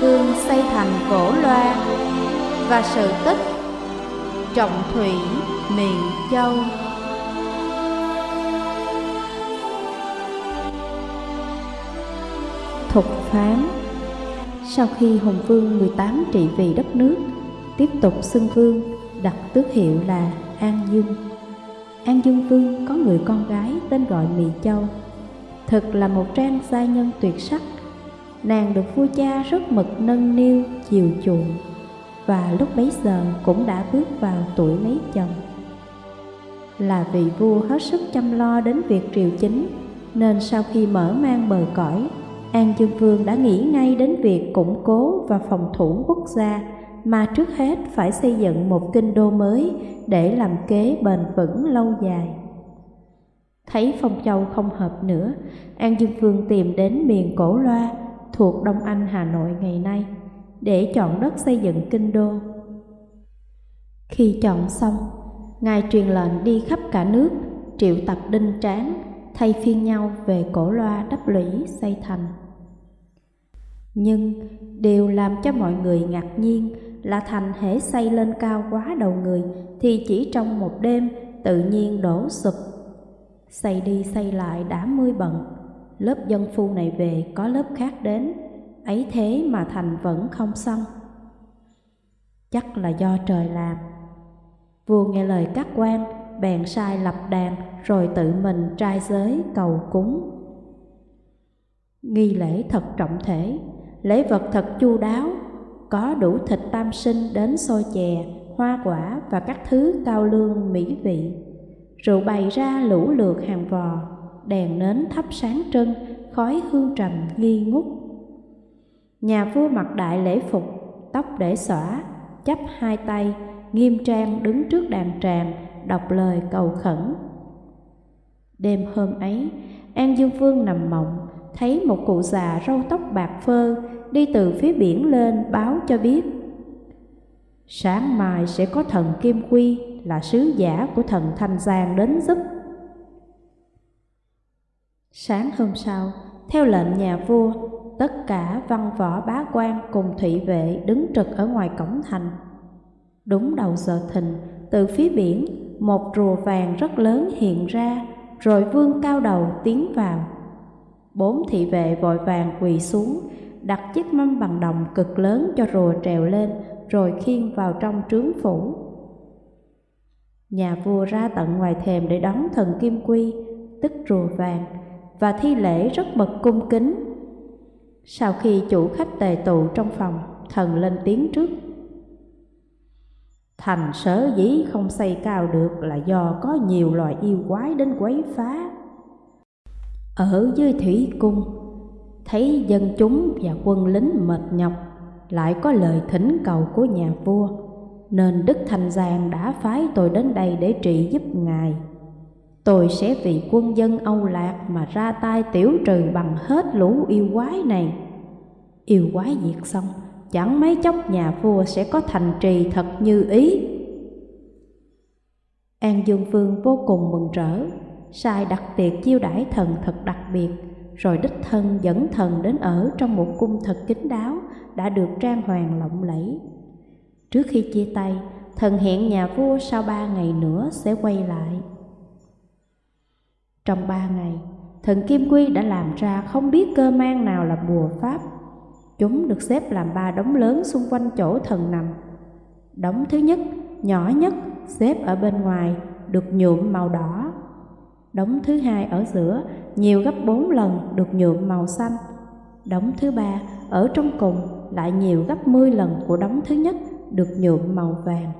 Vương xây thành cổ loa và sự tích Trọng Thủy Miền Châu. Thục phán, Sau khi Hùng Vương 18 trị vì đất nước, Tiếp tục xưng vương, đặt tước hiệu là An Dương. An Dương Vương có người con gái tên gọi Mị Châu Thực là một trang gia nhân tuyệt sắc. Nàng được vua cha rất mực nâng niu, chiều chuộng Và lúc bấy giờ cũng đã bước vào tuổi lấy chồng Là vị vua hết sức chăm lo đến việc triều chính Nên sau khi mở mang bờ cõi An Dương Vương đã nghĩ ngay đến việc củng cố và phòng thủ quốc gia mà trước hết phải xây dựng một kinh đô mới để làm kế bền vững lâu dài. Thấy Phong Châu không hợp nữa, An Dương Vương tìm đến miền Cổ Loa thuộc Đông Anh Hà Nội ngày nay để chọn đất xây dựng kinh đô. Khi chọn xong, Ngài truyền lệnh đi khắp cả nước, triệu tập đinh tráng, thay phiên nhau về Cổ Loa đắp lũy xây thành. Nhưng điều làm cho mọi người ngạc nhiên là thành hễ xây lên cao quá đầu người thì chỉ trong một đêm tự nhiên đổ sụp. Xây đi xây lại đã mươi bận, lớp dân phu này về có lớp khác đến, ấy thế mà thành vẫn không xong. Chắc là do trời làm. Vua nghe lời các quan, bèn sai lập đàn rồi tự mình trai giới cầu cúng. Nghi lễ thật trọng thể, lễ vật thật chu đáo, có đủ thịt tam sinh đến xôi chè, hoa quả và các thứ cao lương mỹ vị. Rượu bày ra lũ lượt hàng vò, đèn nến thắp sáng trưng, khói hương trầm nghi ngút. Nhà vua mặc đại lễ phục, tóc để xõa, chắp hai tay, nghiêm trang đứng trước đàn tràng, đọc lời cầu khẩn. Đêm hôm ấy, An Dương Vương nằm mộng, thấy một cụ già râu tóc bạc phơ đi từ phía biển lên báo cho biết Sáng mai sẽ có thần Kim Quy là sứ giả của thần Thanh Giang đến giúp Sáng hôm sau, theo lệnh nhà vua, tất cả văn võ bá quan cùng thị vệ đứng trực ở ngoài cổng thành. Đúng đầu giờ thìn, từ phía biển, một rùa vàng rất lớn hiện ra, rồi vương cao đầu tiến vào. Bốn thị vệ vội vàng quỳ xuống, đặt chiếc mâm bằng đồng cực lớn cho rùa trèo lên, rồi khiêng vào trong trướng phủ. Nhà vua ra tận ngoài thềm để đón thần Kim Quy, tức rùa vàng, và thi lễ rất mật cung kính. Sau khi chủ khách tề tụ trong phòng, thần lên tiếng trước. Thành sở dĩ không xây cao được là do có nhiều loài yêu quái đến quấy phá. Ở dưới thủy cung, thấy dân chúng và quân lính mệt nhọc, lại có lời thỉnh cầu của nhà vua, nên Đức Thanh Giang đã phái tôi đến đây để trị giúp ngài. Tôi sẽ vì quân dân Âu Lạc mà ra tay tiểu trừ bằng hết lũ yêu quái này. Yêu quái diệt xong, chẳng mấy chốc nhà vua sẽ có thành trì thật như ý. An Dương Vương vô cùng mừng rỡ, sai đặt tiệc chiêu đãi thần thật đặc biệt, rồi đích thân dẫn thần đến ở trong một cung thật kín đáo đã được trang hoàng lộng lẫy. Trước khi chia tay, thần hẹn nhà vua sau ba ngày nữa sẽ quay lại. Trong ba ngày, thần Kim Quy đã làm ra không biết cơ mang nào là bùa pháp. Chúng được xếp làm ba đống lớn xung quanh chỗ thần nằm. Đống thứ nhất, nhỏ nhất, xếp ở bên ngoài, được nhuộm màu đỏ. Đống thứ hai ở giữa, nhiều gấp bốn lần, được nhuộm màu xanh. Đống thứ ba, ở trong cùng, lại nhiều gấp 10 lần của đống thứ nhất, được nhuộm màu vàng.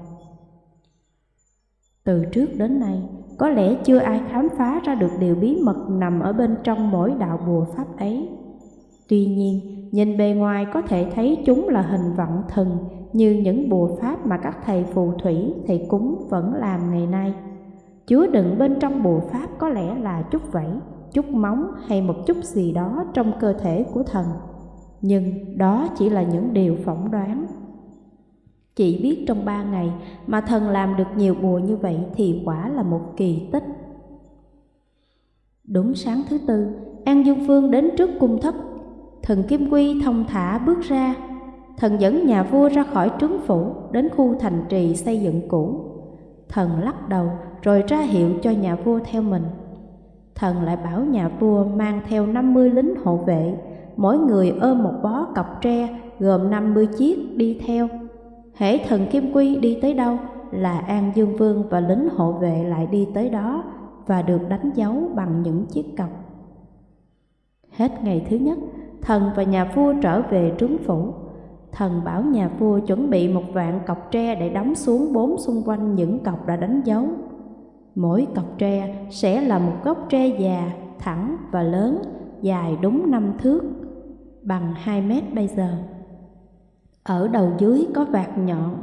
Từ trước đến nay, có lẽ chưa ai khám phá ra được điều bí mật nằm ở bên trong mỗi đạo bùa pháp ấy. Tuy nhiên, nhìn bề ngoài có thể thấy chúng là hình vọng thần như những bùa pháp mà các thầy phù thủy, thầy cúng vẫn làm ngày nay. Chứa đựng bên trong bùa pháp có lẽ là chút vảy, chút móng hay một chút gì đó trong cơ thể của thần. Nhưng đó chỉ là những điều phỏng đoán chỉ biết trong ba ngày mà thần làm được nhiều bùa như vậy thì quả là một kỳ tích. Đúng sáng thứ tư, An Dương Phương đến trước cung thất. Thần Kim Quy thông thả bước ra, thần dẫn nhà vua ra khỏi trướng phủ đến khu thành trì xây dựng cũ. Thần lắc đầu rồi ra hiệu cho nhà vua theo mình. Thần lại bảo nhà vua mang theo 50 lính hộ vệ, mỗi người ôm một bó cọc tre gồm 50 chiếc đi theo. Hễ thần Kim Quy đi tới đâu là An Dương Vương và lính hộ vệ lại đi tới đó và được đánh dấu bằng những chiếc cọc. Hết ngày thứ nhất, thần và nhà vua trở về trướng phủ. Thần bảo nhà vua chuẩn bị một vạn cọc tre để đóng xuống bốn xung quanh những cọc đã đánh dấu. Mỗi cọc tre sẽ là một gốc tre già, thẳng và lớn, dài đúng năm thước, bằng 2 mét bây giờ. Ở đầu dưới có vạt nhọn.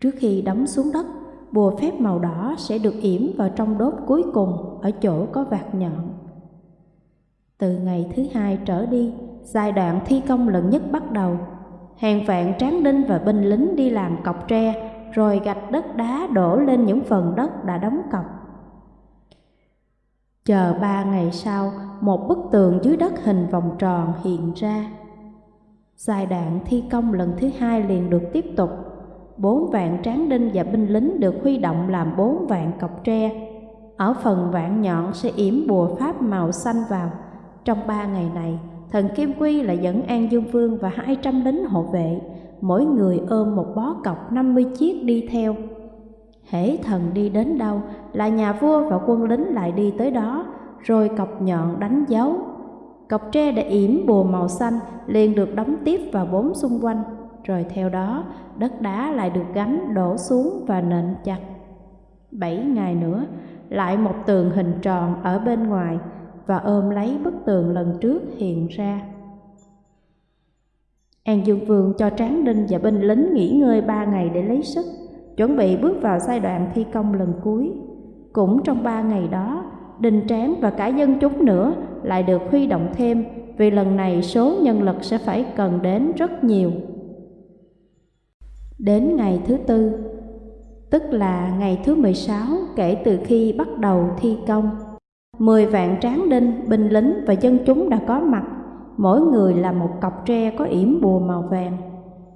Trước khi đóng xuống đất, bùa phép màu đỏ sẽ được yểm vào trong đốt cuối cùng ở chỗ có vạt nhọn. Từ ngày thứ hai trở đi, giai đoạn thi công lần nhất bắt đầu. Hàng vạn tráng đinh và binh lính đi làm cọc tre, rồi gạch đất đá đổ lên những phần đất đã đóng cọc. Chờ ba ngày sau, một bức tường dưới đất hình vòng tròn hiện ra. Giai đoạn thi công lần thứ hai liền được tiếp tục. Bốn vạn tráng đinh và binh lính được huy động làm bốn vạn cọc tre. Ở phần vạn nhọn sẽ yểm bùa pháp màu xanh vào. Trong ba ngày này, thần Kim Quy lại dẫn An Dương Vương và hai trăm lính hộ vệ, mỗi người ôm một bó cọc năm mươi chiếc đi theo. Hễ thần đi đến đâu là nhà vua và quân lính lại đi tới đó, rồi cọc nhọn đánh dấu. Cọc tre đã yểm bùa màu xanh liền được đóng tiếp vào bốn xung quanh, rồi theo đó đất đá lại được gánh đổ xuống và nện chặt. Bảy ngày nữa, lại một tường hình tròn ở bên ngoài và ôm lấy bức tường lần trước hiện ra. An Dương Vương cho Tráng Đinh và binh lính nghỉ ngơi ba ngày để lấy sức, chuẩn bị bước vào giai đoạn thi công lần cuối. Cũng trong ba ngày đó, Đình Tráng và cả dân chúng nữa lại được huy động thêm vì lần này số nhân lực sẽ phải cần đến rất nhiều. Đến ngày thứ tư, tức là ngày thứ 16 kể từ khi bắt đầu thi công, Mười vạn tráng đinh, binh lính và dân chúng đã có mặt, mỗi người là một cọc tre có yểm bùa màu vàng.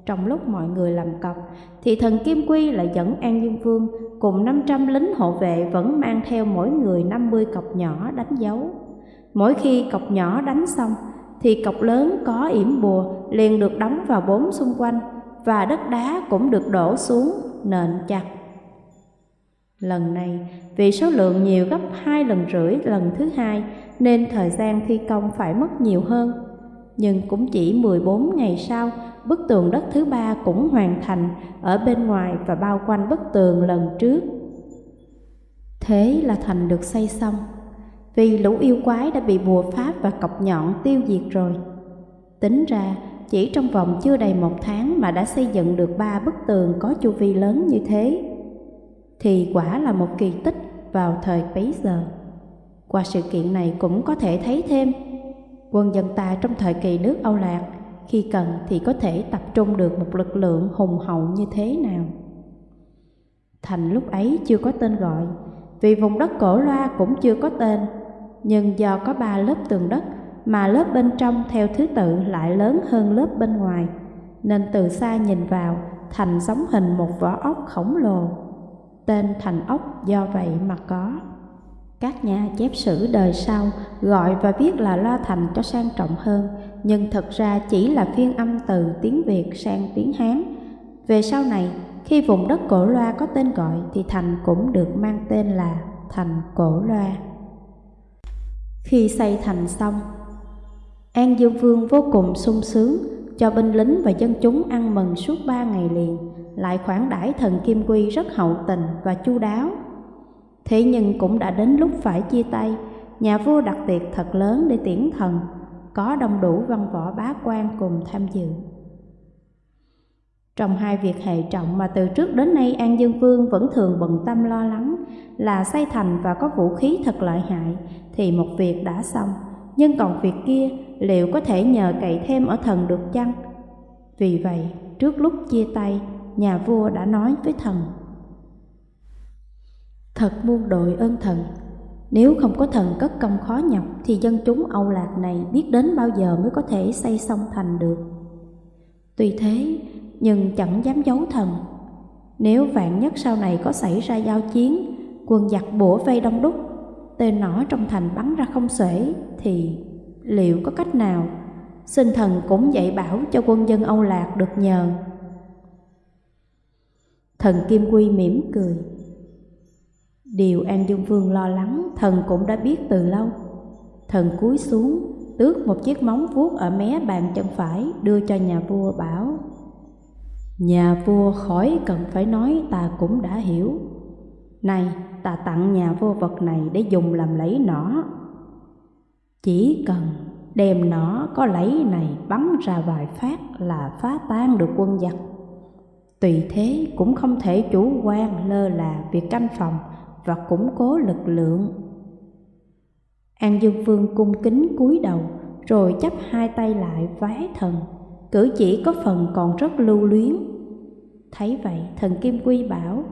Trong lúc mọi người làm cọc, thì thần Kim Quy lại dẫn An Dương Vương cùng 500 lính hộ vệ vẫn mang theo mỗi người 50 cọc nhỏ đánh dấu. Mỗi khi cọc nhỏ đánh xong, thì cọc lớn có yểm bùa liền được đóng vào bốn xung quanh và đất đá cũng được đổ xuống nền chặt Lần này, vì số lượng nhiều gấp hai lần rưỡi lần thứ hai nên thời gian thi công phải mất nhiều hơn. Nhưng cũng chỉ 14 ngày sau, bức tường đất thứ ba cũng hoàn thành ở bên ngoài và bao quanh bức tường lần trước. Thế là thành được xây xong, vì lũ yêu quái đã bị bùa pháp và cọc nhọn tiêu diệt rồi. Tính ra, chỉ trong vòng chưa đầy một tháng mà đã xây dựng được ba bức tường có chu vi lớn như thế thì quả là một kỳ tích vào thời bấy giờ. Qua sự kiện này cũng có thể thấy thêm quân dân ta trong thời kỳ nước Âu Lạc khi cần thì có thể tập trung được một lực lượng hùng hậu như thế nào. Thành lúc ấy chưa có tên gọi, vì vùng đất cổ loa cũng chưa có tên, nhưng do có ba lớp tường đất mà lớp bên trong theo thứ tự lại lớn hơn lớp bên ngoài, nên từ xa nhìn vào thành giống hình một vỏ ốc khổng lồ Tên thành ốc do vậy mà có. Các nhà chép sử đời sau gọi và viết là Loa Thành cho sang trọng hơn, nhưng thật ra chỉ là phiên âm từ tiếng Việt sang tiếng Hán. Về sau này, khi vùng đất cổ loa có tên gọi thì thành cũng được mang tên là thành cổ loa. Khi xây thành xong, An Dương Vương vô cùng sung sướng cho binh lính và dân chúng ăn mừng suốt ba ngày liền lại khoản đãi thần Kim Quy rất hậu tình và chu đáo. Thế nhưng cũng đã đến lúc phải chia tay, nhà vua đặt tiệc thật lớn để tiễn thần, có đông đủ văn võ bá quan cùng tham dự. Trong hai việc hệ trọng mà từ trước đến nay An Dương Vương vẫn thường bận tâm lo lắng là xây thành và có vũ khí thật lợi hại thì một việc đã xong, nhưng còn việc kia liệu có thể nhờ cậy thêm ở thần được chăng? Vì vậy, trước lúc chia tay, nhà vua đã nói với thần Thật muôn đội ơn thần Nếu không có thần cất công khó nhọc Thì dân chúng Âu Lạc này biết đến bao giờ mới có thể xây xong thành được Tuy thế, nhưng chẳng dám giấu thần. Nếu vạn nhất sau này có xảy ra giao chiến, quân giặc bổ vây đông đúc, tên nó trong thành bắn ra không xuể, thì liệu có cách nào? Xin thần cũng dạy bảo cho quân dân Âu Lạc được nhờ. Thần Kim Quy mỉm cười. Điều An Dương Vương lo lắng thần cũng đã biết từ lâu. Thần cúi xuống, tước một chiếc móng vuốt ở mé bàn chân phải đưa cho nhà vua bảo Nhà vua khỏi cần phải nói ta cũng đã hiểu này ta tặng nhà vô vật này để dùng làm lấy nỏ. Chỉ cần đem nỏ có lấy này bắn ra vài phát là phá tan được quân giặc. Tùy thế cũng không thể chủ quan lơ là việc canh phòng và củng cố lực lượng. An Dương Vương cung kính cúi đầu rồi chắp hai tay lại vái thần, cử chỉ có phần còn rất lưu luyến. Thấy vậy thần Kim Quy bảo,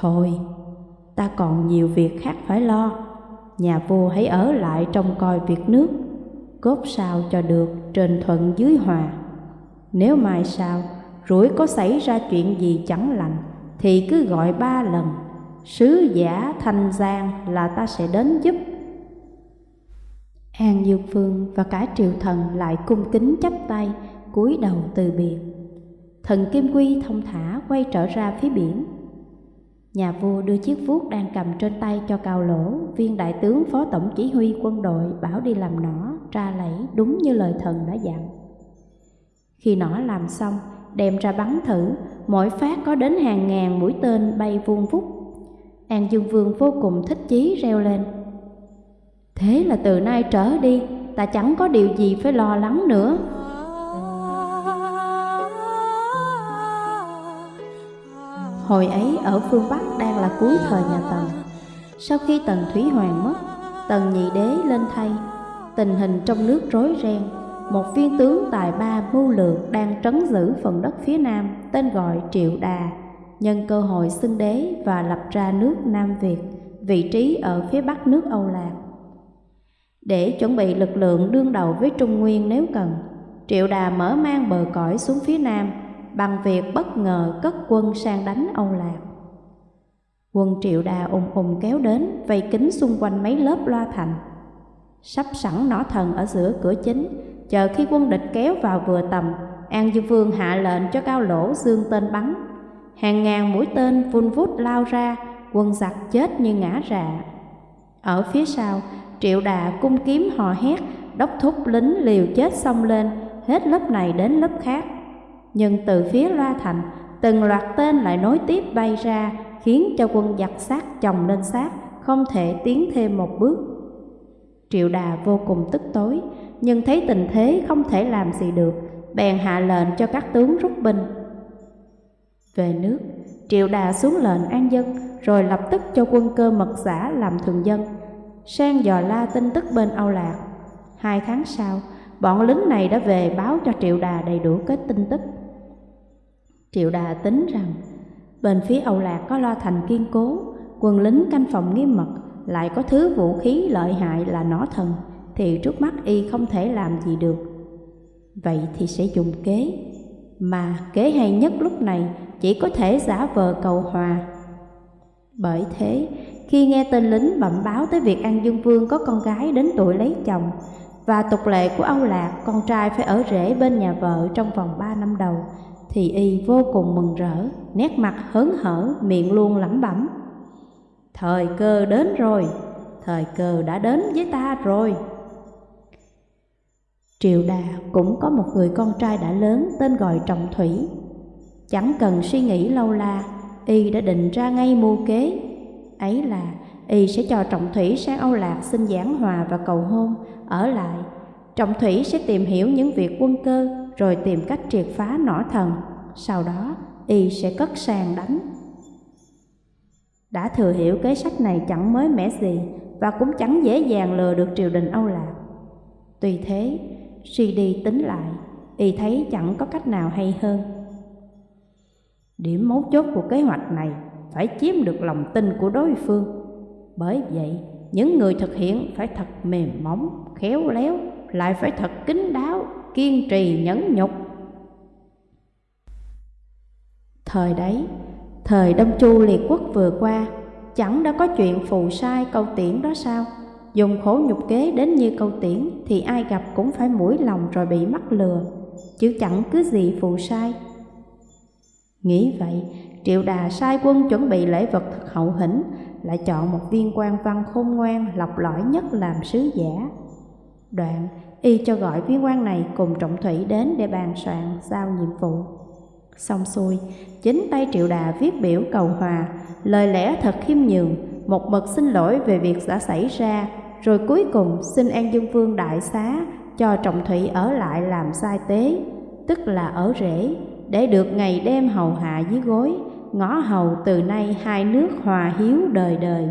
Thôi, ta còn nhiều việc khác phải lo, nhà vua hãy ở lại trông coi việc nước, cốt sao cho được trên thuận dưới hòa. Nếu mai sau rủi có xảy ra chuyện gì chẳng lành, thì cứ gọi ba lần, sứ giả thanh giang là ta sẽ đến giúp An Dương Phương và cả triệu thần lại cung kính chắp tay, cúi đầu từ biệt. Thần Kim Quy thông thả quay trở ra phía biển. Nhà vua đưa chiếc vuốt đang cầm trên tay cho cao lỗ, viên đại tướng phó tổng chỉ huy quân đội bảo đi làm nỏ, tra lẫy đúng như lời thần đã dặn. Khi nỏ làm xong, đem ra bắn thử, mỗi phát có đến hàng ngàn mũi tên bay vuông vút. An Dương Vương vô cùng thích chí reo lên. Thế là từ nay trở đi Ta chẳng có điều gì phải lo lắng nữa Hồi ấy ở phương Bắc đang là cuối thời nhà Tần. Sau khi Tần Thủy Hoàng mất Tần Nhị Đế lên thay. Tình hình trong nước rối ren Một viên tướng tài ba mưu lược Đang trấn giữ phần đất phía Nam Tên gọi Triệu Đà Nhân cơ hội xưng đế và lập ra nước Nam Việt Vị trí ở phía bắc nước Âu Lạc. Để chuẩn bị lực lượng đương đầu với Trung Nguyên nếu cần, Triệu Đà mở mang bờ cõi xuống phía nam bằng việc bất ngờ cất quân sang đánh Âu Lạc. Quân Triệu Đà ùng ùng kéo đến, vây kính xung quanh mấy lớp loa thành. Sắp sẵn nỏ thần ở giữa cửa chính, chờ khi quân địch kéo vào vừa tầm, An Dương Vương hạ lệnh cho cao lỗ dương tên bắn. Hàng ngàn mũi tên vun vút lao ra, quân giặc chết như ngã rạ. Ở phía sau, Triệu đà cung kiếm hò hét, đốc thúc lính liều chết xông lên, hết lớp này đến lớp khác. Nhưng từ phía loa thành, từng loạt tên lại nối tiếp bay ra, khiến cho quân giặc sát chồng lên sát, không thể tiến thêm một bước. Triệu đà vô cùng tức tối, nhưng thấy tình thế không thể làm gì được, bèn hạ lệnh cho các tướng rút binh. Về nước, Triệu đà xuống lệnh an dân, rồi lập tức cho quân cơ mật giả làm thường dân, sang dò la tin tức bên Âu Lạc. Hai tháng sau, bọn lính này đã về báo cho Triệu Đà đầy đủ kết tin tức. Triệu Đà tính rằng bên phía Âu Lạc có lo thành kiên cố, quân lính canh phòng nghiêm mật, lại có thứ vũ khí lợi hại là nỏ thần, thì trước mắt y không thể làm gì được. Vậy thì sẽ dùng kế, mà kế hay nhất lúc này chỉ có thể giả vờ cầu hòa. Bởi thế, khi nghe tên lính bẩm báo tới việc An Dương Vương có con gái đến tuổi lấy chồng và tục lệ của Âu Lạc con trai phải ở rễ bên nhà vợ trong vòng ba năm đầu thì y vô cùng mừng rỡ, nét mặt hớn hở, miệng luôn lẩm bẩm. Thời cơ đến rồi, thời cơ đã đến với ta rồi. Triệu Đà cũng có một người con trai đã lớn tên gọi Trọng Thủy. Chẳng cần suy nghĩ lâu la, y đã định ra ngay mưu kế ấy là y sẽ cho Trọng Thủy sang Âu Lạc xin giảng hòa và cầu hôn, ở lại. Trọng Thủy sẽ tìm hiểu những việc quân cơ, rồi tìm cách triệt phá nỏ thần. Sau đó, y sẽ cất sàn đánh. Đã thừa hiểu kế sách này chẳng mới mẻ gì và cũng chẳng dễ dàng lừa được triều đình Âu Lạc. Tuy thế, suy đi tính lại, y thấy chẳng có cách nào hay hơn. Điểm mấu chốt của kế hoạch này phải chiếm được lòng tin của đối phương. Bởi vậy, những người thực hiện phải thật mềm mỏng, khéo léo, lại phải thật kín đáo, kiên trì nhẫn nhục. Thời đấy, thời Đông Chu liệt quốc vừa qua, chẳng đã có chuyện phù sai câu tiễn đó sao? Dùng khổ nhục kế đến như câu tiễn thì ai gặp cũng phải mũi lòng rồi bị mắc lừa, chứ chẳng cứ gì phù sai. Nghĩ vậy, Triệu Đà sai quân chuẩn bị lễ vật thật hậu hĩnh, lại chọn một viên quan văn khôn ngoan, lọc lõi nhất làm sứ giả. Đoạn, y cho gọi viên quan này cùng trọng thủy đến để bàn soạn giao nhiệm vụ. Xong xuôi, chính tay Triệu Đà viết biểu cầu hòa, lời lẽ thật khiêm nhường, một mực xin lỗi về việc đã xảy ra, rồi cuối cùng xin An Dương Vương đại xá cho trọng thủy ở lại làm sai tế, tức là ở rễ, để được ngày đêm hầu hạ dưới gối, ngõ hầu từ nay hai nước hòa hiếu đời đời.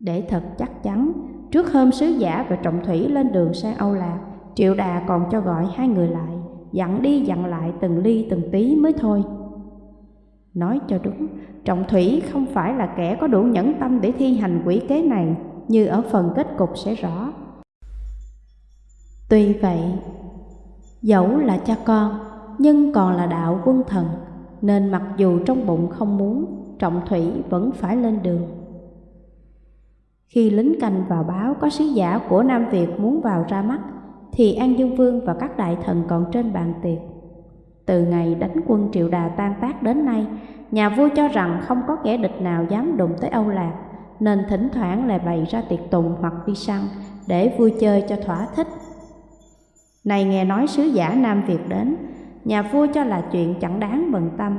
Để thật chắc chắn, trước hôm sứ giả và trọng thủy lên đường sang Âu Lạc, Triệu Đà còn cho gọi hai người lại, dặn đi dặn lại từng ly từng tí mới thôi. Nói cho đúng, trọng thủy không phải là kẻ có đủ nhẫn tâm để thi hành quỷ kế này, như ở phần kết cục sẽ rõ. Tuy vậy, dẫu là cha con, nhưng còn là đạo quân thần, nên mặc dù trong bụng không muốn, trọng thủy vẫn phải lên đường. Khi lính canh vào báo có sứ giả của Nam Việt muốn vào ra mắt, thì An Dương Vương và các đại thần còn trên bàn tiệc. Từ ngày đánh quân Triệu Đà tan tác đến nay, nhà vua cho rằng không có kẻ địch nào dám đụng tới Âu Lạc, nên thỉnh thoảng lại bày ra tiệc tùng hoặc đi săn để vui chơi cho thỏa thích. Này nghe nói sứ giả Nam Việt đến, nhà vua cho là chuyện chẳng đáng bận tâm,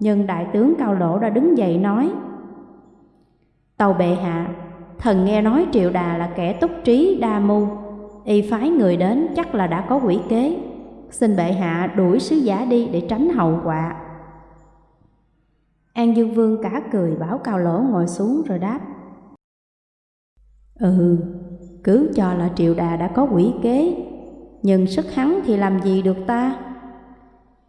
nhưng đại tướng Cao Lỗ đã đứng dậy nói Tàu bệ hạ, thần nghe nói Triệu Đà là kẻ túc trí đa mưu, y phái người đến chắc là đã có quỷ kế, xin bệ hạ đuổi sứ giả đi để tránh hậu quả. An Dương Vương cả cười bảo Cao Lỗ ngồi xuống rồi đáp Ừ, cứ cho là Triệu Đà đã có quỷ kế, nhưng sức hắn thì làm gì được ta?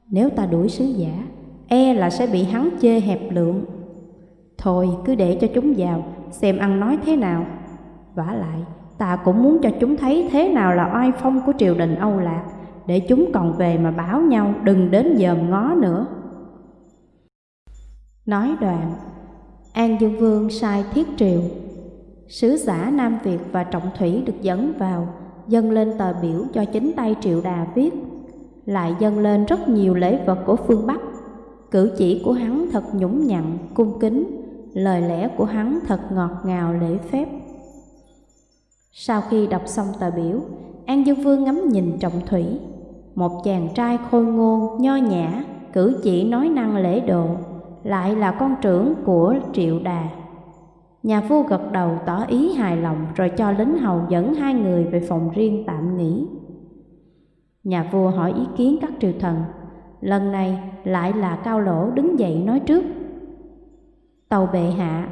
Nếu ta đuổi sứ giả, e là sẽ bị hắn chê hẹp lượng. Thôi cứ để cho chúng vào, xem ăn nói thế nào. vả lại, ta cũng muốn cho chúng thấy thế nào là oai phong của triều đình Âu Lạc, để chúng còn về mà báo nhau đừng đến dòm ngó nữa. Nói đoạn, An Dương Vương sai thiết triều. Sứ giả Nam Việt và Trọng Thủy được dẫn vào, dâng lên tờ biểu cho chính tay Triệu Đà viết, lại dâng lên rất nhiều lễ vật của phương Bắc. Cử chỉ của hắn thật nhũng nhặn, cung kính, lời lẽ của hắn thật ngọt ngào lễ phép. Sau khi đọc xong tờ biểu, An Dương Vương ngắm nhìn Trọng Thủy, một chàng trai khôi ngô, nho nhã, cử chỉ nói năng lễ độ, lại là con trưởng của Triệu Đà. Nhà vua gật đầu tỏ ý hài lòng rồi cho lính hầu dẫn hai người về phòng riêng tạm nghỉ. Nhà vua hỏi ý kiến các triều thần, lần này lại là Cao Lỗ đứng dậy nói trước. Tàu bệ hạ,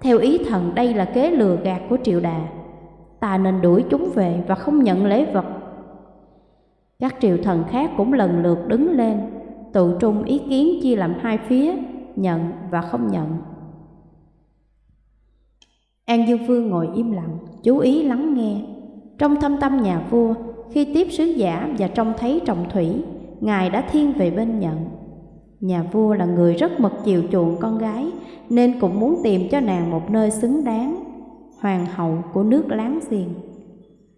theo ý thần đây là kế lừa gạt của Triệu Đà, ta nên đuổi chúng về và không nhận lễ vật. Các triều thần khác cũng lần lượt đứng lên, tụ trung ý kiến chia làm hai phía, nhận và không nhận. An Dương Vương ngồi im lặng, chú ý lắng nghe. Trong thâm tâm nhà vua, khi tiếp sứ giả và trông thấy trọng thủy, Ngài đã thiên về bên nhận. Nhà vua là người rất mật chiều chuộng con gái, nên cũng muốn tìm cho nàng một nơi xứng đáng, hoàng hậu của nước láng giềng.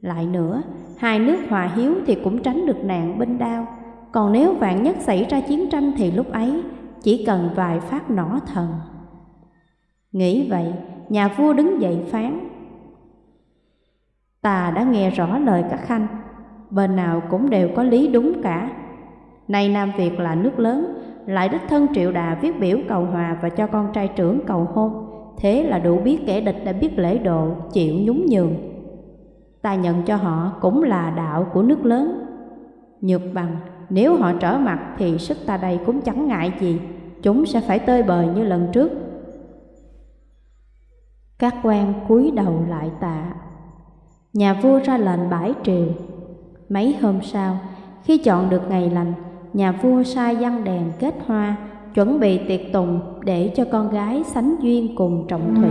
Lại nữa, hai nước hòa hiếu thì cũng tránh được nạn binh đao, còn nếu vạn nhất xảy ra chiến tranh thì lúc ấy chỉ cần vài phát nỏ thần. Nghĩ vậy, nhà vua đứng dậy phán. Ta đã nghe rõ lời các khanh, bên nào cũng đều có lý đúng cả. Nay Nam Việt là nước lớn, lại đích thân triệu đà viết biểu cầu hòa và cho con trai trưởng cầu hôn, thế là đủ biết kẻ địch đã biết lễ độ, chịu nhún nhường. Ta nhận cho họ cũng là đạo của nước lớn. Nhược bằng, nếu họ trở mặt thì sức ta đây cũng chẳng ngại gì, chúng sẽ phải tơi bời như lần trước. Các quan cúi đầu lại tạ. Nhà vua ra lệnh bãi triều. Mấy hôm sau, khi chọn được ngày lành, nhà vua sai dân đèn kết hoa, chuẩn bị tiệc tùng để cho con gái sánh duyên cùng trọng thủy.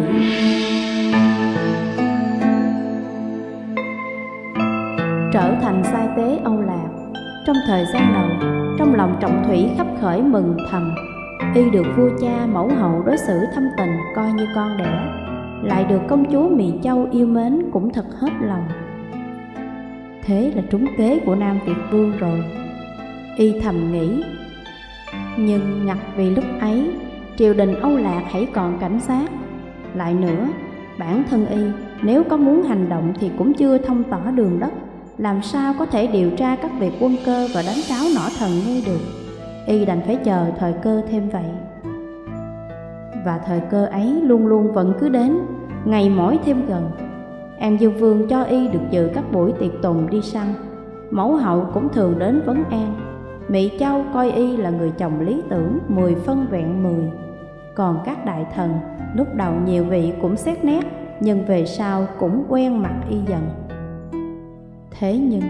Trở thành sai tế Âu Lạc Trong thời gian đầu, trong lòng trọng thủy khắp khởi mừng thầm Y được vua cha mẫu hậu đối xử thâm tình coi như con đẻ Lại được công chúa Miền Châu yêu mến cũng thật hết lòng Thế là trúng kế của Nam Việt Vương rồi Y thầm nghĩ. Nhưng ngặt vì lúc ấy Triều đình Âu Lạc hãy còn cảnh sát. Lại nữa, bản thân Y nếu có muốn hành động thì cũng chưa thông tỏ đường đất. Làm sao có thể điều tra các việc quân cơ và đánh cáo nỏ thần ngay được? Y đành phải chờ thời cơ thêm vậy. Và thời cơ ấy luôn luôn vẫn cứ đến ngày mỗi thêm gần. An dương vương cho y được dự các buổi tiệc tùng đi săn. Mẫu hậu cũng thường đến vấn an mỹ châu coi y là người chồng lý tưởng mười phân vẹn mười còn các đại thần lúc đầu nhiều vị cũng xét nét nhưng về sau cũng quen mặt y dần Thế nhưng,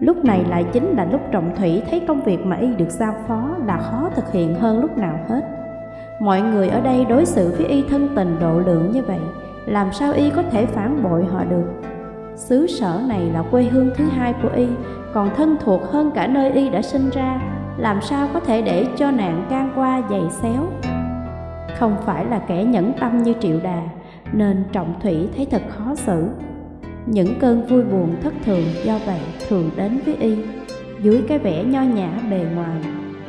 lúc này lại chính là lúc Trọng Thủy thấy công việc mà y được giao phó là khó thực hiện hơn lúc nào hết. Mọi người ở đây đối xử với y thân tình độ lượng như vậy, làm sao y có thể phản bội họ được? Xứ sở này là quê hương thứ hai của y, còn thân thuộc hơn cả nơi y đã sinh ra, làm sao có thể để cho nạn can qua dày xéo? Không phải là kẻ nhẫn tâm như triệu đà, nên trọng thủy thấy thật khó xử. Những cơn vui buồn thất thường do vậy thường đến với y Dưới cái vẻ nho nhã bề ngoài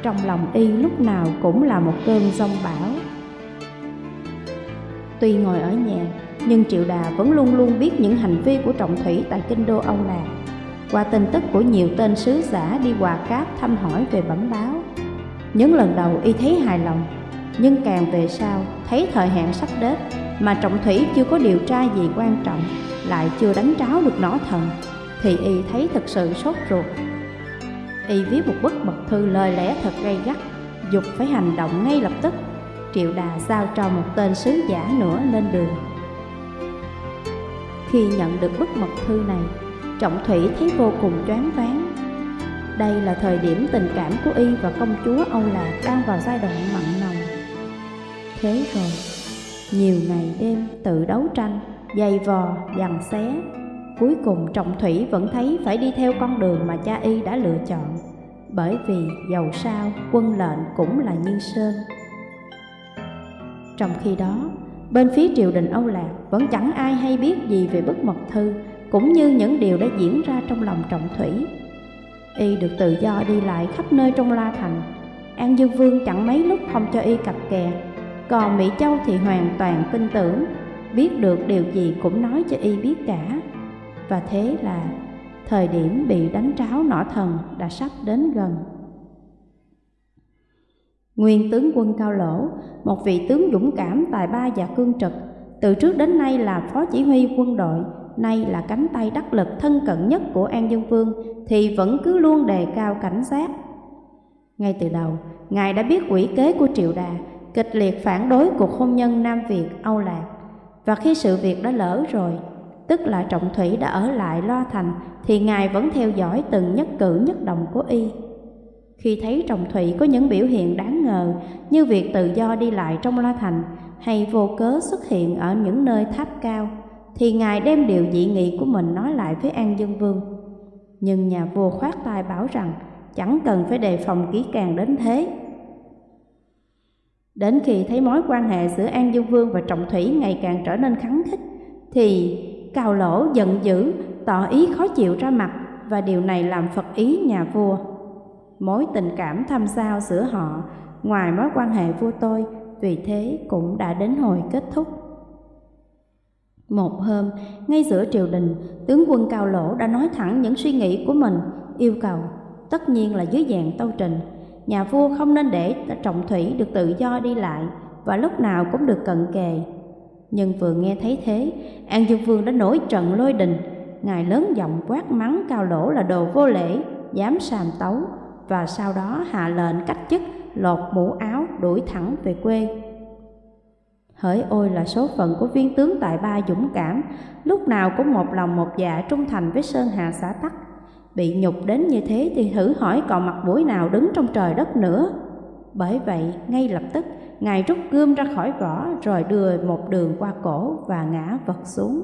Trong lòng y lúc nào cũng là một cơn giông bão Tuy ngồi ở nhà Nhưng Triệu Đà vẫn luôn luôn biết những hành vi của Trọng Thủy tại kinh đô Âu Lạc qua tin tức của nhiều tên sứ giả đi hòa cáp thăm hỏi về bẩm báo. Những lần đầu y thấy hài lòng, Nhưng càng về sau thấy thời hạn sắp đến Mà Trọng Thủy chưa có điều tra gì quan trọng, lại chưa đánh tráo được nỏ thần, thì y thấy thật sự sốt ruột. Y viết một bức mật thư lời lẽ thật gay gắt dục phải hành động ngay lập tức, triệu đà giao cho một tên sứ giả nữa lên đường. Khi nhận được bức mật thư này trọng thủy thấy vô cùng choáng váng đây là thời điểm tình cảm của y và công chúa âu lạc đang vào giai đoạn mặn nồng thế rồi nhiều ngày đêm tự đấu tranh dày vò, dằn xé. Cuối cùng Trọng Thủy vẫn thấy phải đi theo con đường mà cha y đã lựa chọn, bởi vì dầu sao quân lệnh cũng là Như Sơn. Trong khi đó, bên phía triều đình Âu Lạc vẫn chẳng ai hay biết gì về bức mật thư, cũng như những điều đã diễn ra trong lòng Trọng Thủy. Y được tự do đi lại khắp nơi trong La Thành, An Dương Vương chẳng mấy lúc không cho y cặp kè, còn Mỹ Châu thì hoàn toàn tin tưởng biết được điều gì cũng nói cho y biết cả. Và thế là thời điểm bị đánh tráo nỏ thần đã sắp đến gần. Nguyên tướng quân cao lỗ một vị tướng dũng cảm tài ba và cương trực từ trước đến nay là phó chỉ huy quân đội nay là cánh tay đắc lực thân cận nhất của an dương vương thì vẫn cứ luôn đề cao cảnh giác ngay từ đầu ngài đã biết quỷ kế của triệu đà kịch liệt phản đối cuộc hôn nhân nam việt âu lạc và khi sự việc đã lỡ rồi, tức là trọng thủy đã ở lại lo thành, thì Ngài vẫn theo dõi từng nhất cử nhất động của y. Khi thấy trọng thủy có những biểu hiện đáng ngờ như việc tự do đi lại trong lo thành hay vô cớ xuất hiện ở những nơi tháp cao, thì Ngài đem điều dị nghị của mình nói lại với An Dương Vương. Nhưng nhà vua khoát tay bảo rằng chẳng cần phải đề phòng kỹ càng đến thế, Đến khi thấy mối quan hệ giữa An Dương Vương và Trọng Thủy ngày càng trở nên khắng khích, thì Cao Lỗ giận dữ, tỏ ý khó chịu ra mặt và điều này làm phật ý nhà vua. Mối tình cảm thăm sao giữa họ, ngoài mối quan hệ vua tôi, vì thế cũng đã đến hồi kết thúc. Một hôm, ngay giữa triều đình, tướng quân Cao Lỗ đã nói thẳng những suy nghĩ của mình, yêu cầu, tất nhiên là dưới dạng tâu trình, nhà vua không nên để trọng thủy được tự do đi lại và lúc nào cũng được cận kề. Nhưng vừa nghe thấy thế, An Dương Vương đã nổi trận lôi đình, ngài lớn giọng quát mắng cao lỗ là đồ vô lễ, dám sàm tấu, và sau đó hạ lệnh cách chức, lột mũ áo, đuổi thẳng về quê. Hỡi ôi là số phận của viên tướng tại ba dũng cảm, lúc nào cũng một lòng một dạ trung thành với Sơn Hà xã Tắc, Bị nhục đến như thế thì thử hỏi còn mặt mũi nào đứng trong trời đất nữa. Bởi vậy, ngay lập tức, Ngài rút gươm ra khỏi vỏ rồi đưa một đường qua cổ và ngã vật xuống.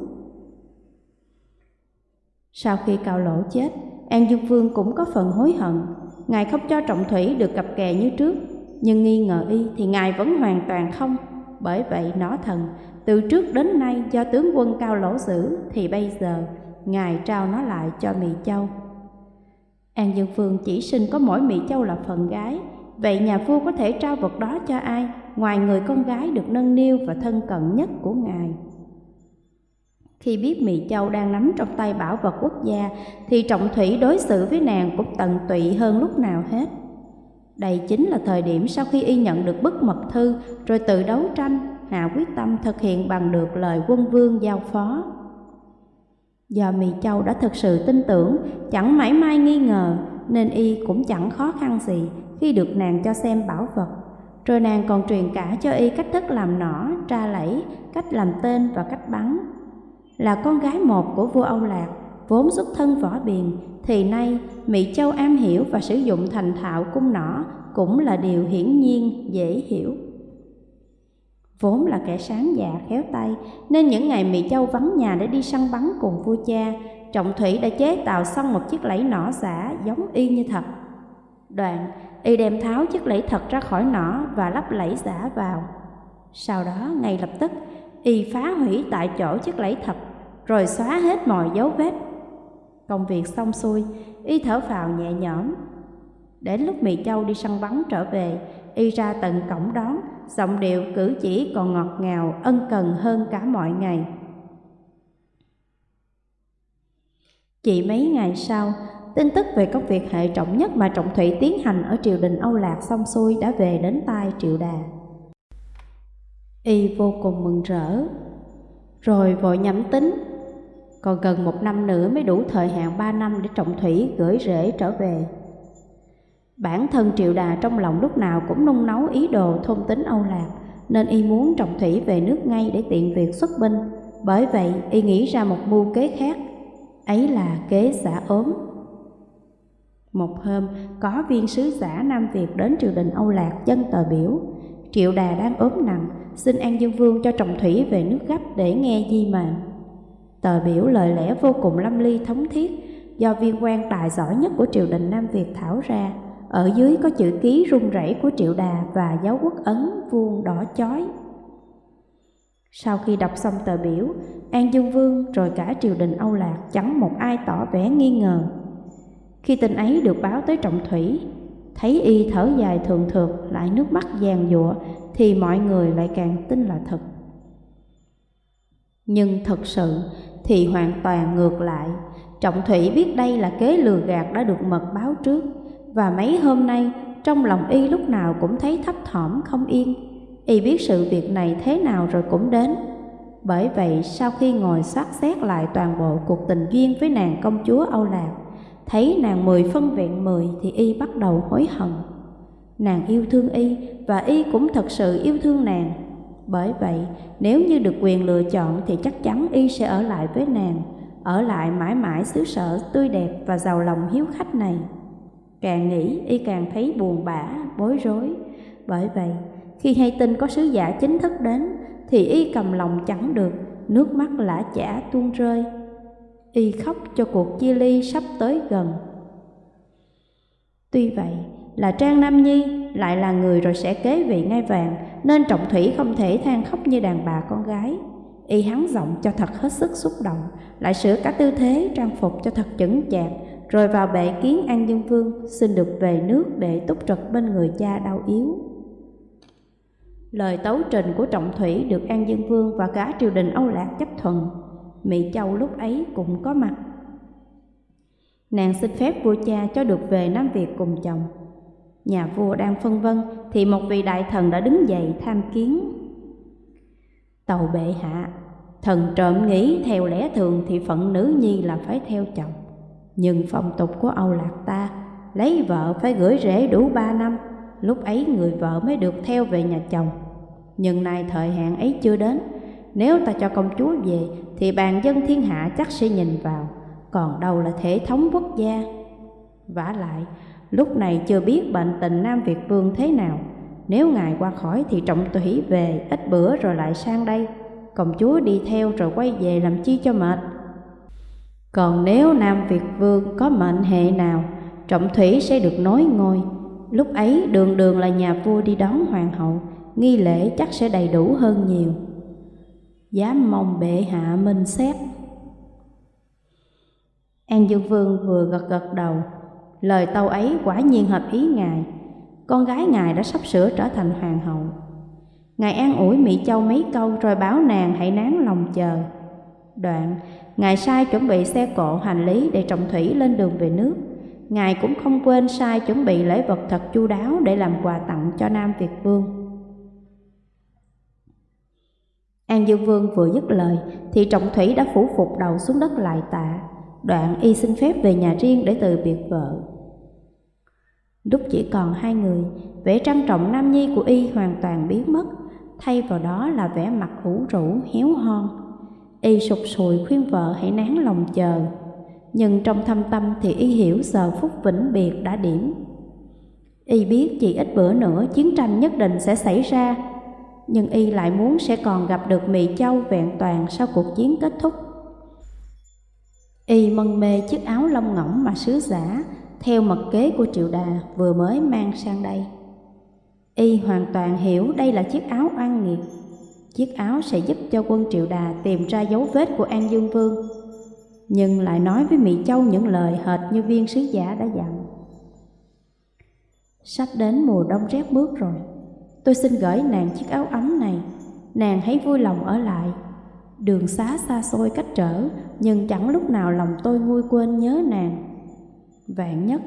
Sau khi cao lỗ chết, An Dương Vương cũng có phần hối hận. Ngài không cho Trọng Thủy được cặp kè như trước, nhưng nghi ngờ y thì Ngài vẫn hoàn toàn không. Bởi vậy nó thần, từ trước đến nay do tướng quân cao lỗ giữ thì bây giờ Ngài trao nó lại cho mỹ Châu. An Dương Phương chỉ sinh có mỗi mỹ Châu là phần gái, vậy nhà vua có thể trao vật đó cho ai ngoài người con gái được nâng niu và thân cận nhất của Ngài? Khi biết mỹ Châu đang nắm trong tay bảo vật quốc gia thì Trọng Thủy đối xử với nàng cũng tận tụy hơn lúc nào hết. Đây chính là thời điểm sau khi y nhận được bức mật thư rồi tự đấu tranh, hạ quyết tâm thực hiện bằng được lời quân vương giao phó. Do Mị Châu đã thực sự tin tưởng, chẳng mãi mai nghi ngờ, nên y cũng chẳng khó khăn gì khi được nàng cho xem bảo vật. Rồi nàng còn truyền cả cho y cách thức làm nỏ, tra lẫy, cách làm tên và cách bắn. Là con gái một của vua Âu Lạc, vốn xuất thân võ biền, thì nay Mỹ Châu am hiểu và sử dụng thành thạo cung nỏ cũng là điều hiển nhiên dễ hiểu. Vốn là kẻ sáng dạ khéo tay, nên những ngày Mỹ Châu vắng nhà để đi săn bắn cùng vua cha, Trọng Thủy đã chế tạo xong một chiếc lẫy nỏ giả giống y như thật. Đoạn, y đem tháo chiếc lẫy thật ra khỏi nỏ và lắp lẫy giả vào. Sau đó, ngay lập tức, y phá hủy tại chỗ chiếc lẫy thật, rồi xóa hết mọi dấu vết. Công việc xong xuôi, y thở phào nhẹ nhõm. Đến lúc Mỹ Châu đi săn bắn trở về, y ra tận cổng đón, giọng điệu cử chỉ còn ngọt ngào, ân cần hơn cả mọi ngày. Chỉ mấy ngày sau, tin tức về công việc hệ trọng nhất mà Trọng Thủy tiến hành ở triều đình Âu Lạc xong xuôi đã về đến tai Triệu Đà. Y vô cùng mừng rỡ, rồi vội nhắm tính, còn gần một năm nữa mới đủ thời hạn ba năm để Trọng Thủy gửi rễ trở về. Bản thân Triệu Đà trong lòng lúc nào cũng nung nấu ý đồ thôn tính Âu Lạc, nên y muốn Trọng Thủy về nước ngay để tiện việc xuất binh. Bởi vậy, y nghĩ ra một mưu kế khác, ấy là kế giả ốm. Một hôm, có viên sứ giả Nam Việt đến triều đình Âu Lạc dân tờ biểu. Triệu Đà đang ốm nặng, xin An Dương Vương cho Trọng Thủy về nước gấp để nghe di mệnh. Tờ biểu lời lẽ vô cùng lâm ly thống thiết, do viên quan tài giỏi nhất của triều đình Nam Việt thảo ra, ở dưới có chữ ký rung rẩy của Triệu Đà và dấu quốc ấn vuông đỏ chói. Sau khi đọc xong tờ biểu, An Dương Vương rồi cả triều đình Âu Lạc chẳng một ai tỏ vẻ nghi ngờ. Khi tin ấy được báo tới Trọng Thủy, thấy y thở dài thường thượt lại nước mắt giàn giụa thì mọi người lại càng tin là thật. Nhưng thật sự thì hoàn toàn ngược lại, Trọng Thủy biết đây là kế lừa gạt đã được mật báo trước và mấy hôm nay trong lòng y lúc nào cũng thấy thấp thỏm không yên. Y biết sự việc này thế nào rồi cũng đến. Bởi vậy sau khi ngồi soát xét lại toàn bộ cuộc tình duyên với nàng công chúa Âu Lạc, thấy nàng mười phân vẹn mười thì y bắt đầu hối hận. Nàng yêu thương y và y cũng thật sự yêu thương nàng. Bởi vậy, nếu như được quyền lựa chọn thì chắc chắn y sẽ ở lại với nàng, ở lại mãi mãi xứ sở tươi đẹp và giàu lòng hiếu khách này. Càng nghĩ y càng thấy buồn bã, bối rối. Bởi vậy, khi hay tin có sứ giả chính thức đến, thì y cầm lòng chẳng được, nước mắt lã chả tuôn rơi. Y khóc cho cuộc chia ly sắp tới gần. Tuy vậy, là Trang Nam Nhi lại là người rồi sẽ kế vị ngai vàng, nên Trọng Thủy không thể than khóc như đàn bà con gái. Y hắn giọng cho thật hết sức xúc động, lại sửa cả tư thế trang phục cho thật chững chạc, rồi vào bệ kiến An Dương Vương xin được về nước để túc trực bên người cha đau yếu. Lời tấu trình của Trọng Thủy được An Dương Vương và cả triều đình Âu Lạc chấp thuận, Mỹ Châu lúc ấy cũng có mặt. Nàng xin phép vua cha cho được về Nam Việt cùng chồng. Nhà vua đang phân vân thì một vị đại thần đã đứng dậy tham kiến. Tàu bệ hạ, thần trộm nghĩ theo lẽ thường thì phận nữ nhi là phải theo chồng. Nhưng phong tục của Âu Lạc ta Lấy vợ phải gửi rễ đủ ba năm Lúc ấy người vợ mới được theo về nhà chồng Nhưng nay thời hạn ấy chưa đến Nếu ta cho công chúa về Thì bàn dân thiên hạ chắc sẽ nhìn vào Còn đâu là thể thống quốc gia vả lại Lúc này chưa biết bệnh tình Nam Việt Vương thế nào Nếu ngài qua khỏi thì trọng thủy về Ít bữa rồi lại sang đây Công chúa đi theo rồi quay về làm chi cho mệt Còn nếu Nam Việt Vương có mệnh hệ nào, trọng thủy sẽ được nối ngôi. Lúc ấy đường đường là nhà vua đi đón hoàng hậu, nghi lễ chắc sẽ đầy đủ hơn nhiều. Dám mong bệ hạ minh xét. An Dương Vương vừa gật gật đầu, lời tâu ấy quả nhiên hợp ý ngài. Con gái ngài đã sắp sửa trở thành hoàng hậu. Ngài an ủi Mỹ Châu mấy câu rồi báo nàng hãy nán lòng chờ. Đoạn, Ngài sai chuẩn bị xe cộ hành lý để trọng thủy lên đường về nước. Ngài cũng không quên sai chuẩn bị lễ vật thật chu đáo để làm quà tặng cho Nam Việt Vương. An Dương Vương vừa dứt lời thì trọng thủy đã phủ phục đầu xuống đất lại tạ. Đoạn y xin phép về nhà riêng để từ biệt vợ. Lúc chỉ còn hai người, vẻ trang trọng nam nhi của y hoàn toàn biến mất, thay vào đó là vẻ mặt ủ rũ, héo hon. Y sụt sùi khuyên vợ hãy nán lòng chờ, nhưng trong thâm tâm thì y hiểu giờ phút vĩnh biệt đã điểm. Y biết chỉ ít bữa nữa chiến tranh nhất định sẽ xảy ra, nhưng y lại muốn sẽ còn gặp được Mỹ Châu vẹn toàn sau cuộc chiến kết thúc. Y mân mê chiếc áo lông ngỗng mà sứ giả theo mật kế của triệu đà vừa mới mang sang đây. Y hoàn toàn hiểu đây là chiếc áo oan nghiệt. Chiếc áo sẽ giúp cho quân triệu đà tìm ra dấu vết của An Dương Vương, nhưng lại nói với Mỹ Châu những lời hệt như viên sứ giả đã dặn. Sắp đến mùa đông rét bước rồi, tôi xin gửi nàng chiếc áo ấm này, nàng hãy vui lòng ở lại. Đường xá xa xôi cách trở, nhưng chẳng lúc nào lòng tôi nguôi quên nhớ nàng. Vạn nhất,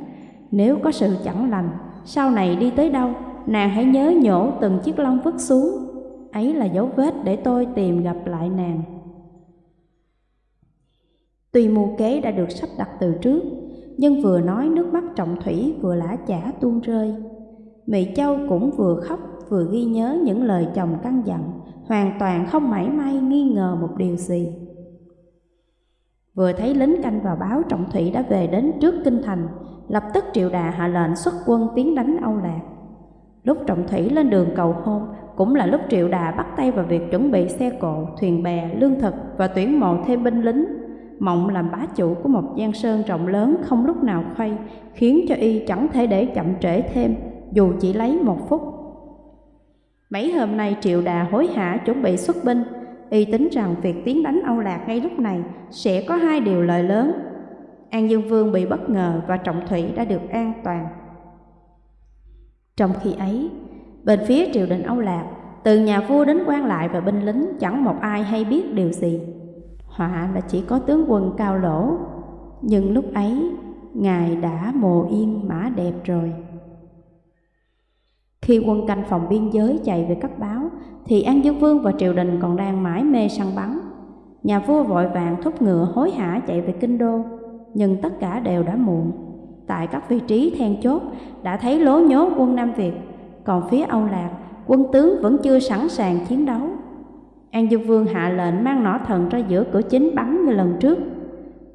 nếu có sự chẳng lành, sau này đi tới đâu, nàng hãy nhớ nhổ từng chiếc lông vứt xuống. Ấy là dấu vết để tôi tìm gặp lại nàng. Tuy mưu kế đã được sắp đặt từ trước, nhưng vừa nói nước mắt trọng thủy vừa lã chả tuôn rơi. Mỹ Châu cũng vừa khóc vừa ghi nhớ những lời chồng căn dặn, hoàn toàn không mảy may nghi ngờ một điều gì. Vừa thấy lính canh vào báo Trọng Thủy đã về đến trước kinh thành, lập tức triệu đà hạ lệnh xuất quân tiến đánh Âu Lạc. Lúc Trọng Thủy lên đường cầu hôn, cũng là lúc triệu đà bắt tay vào việc chuẩn bị xe cộ, thuyền bè, lương thực và tuyển mộ thêm binh lính. Mộng làm bá chủ của một giang sơn rộng lớn không lúc nào khuây, khiến cho y chẳng thể để chậm trễ thêm, dù chỉ lấy một phút. Mấy hôm nay triệu đà hối hả chuẩn bị xuất binh, y tính rằng việc tiến đánh Âu Lạc ngay lúc này sẽ có hai điều lợi lớn. An Dương Vương bị bất ngờ và Trọng Thủy đã được an toàn. Trong khi ấy, bên phía triều đình Âu Lạc, từ nhà vua đến quan lại và binh lính chẳng một ai hay biết điều gì. Họa là chỉ có tướng quân cao lỗ, nhưng lúc ấy ngài đã mồ yên mã đẹp rồi. Khi quân canh phòng biên giới chạy về cấp báo, thì An Dương Vương và triều đình còn đang mãi mê săn bắn. Nhà vua vội vàng thúc ngựa hối hả chạy về kinh đô, nhưng tất cả đều đã muộn. Tại các vị trí then chốt đã thấy lố nhố quân Nam Việt, còn phía Âu Lạc, quân tướng vẫn chưa sẵn sàng chiến đấu. An Dương Vương hạ lệnh mang nỏ thần ra giữa cửa chính bắn như lần trước.